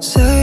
Say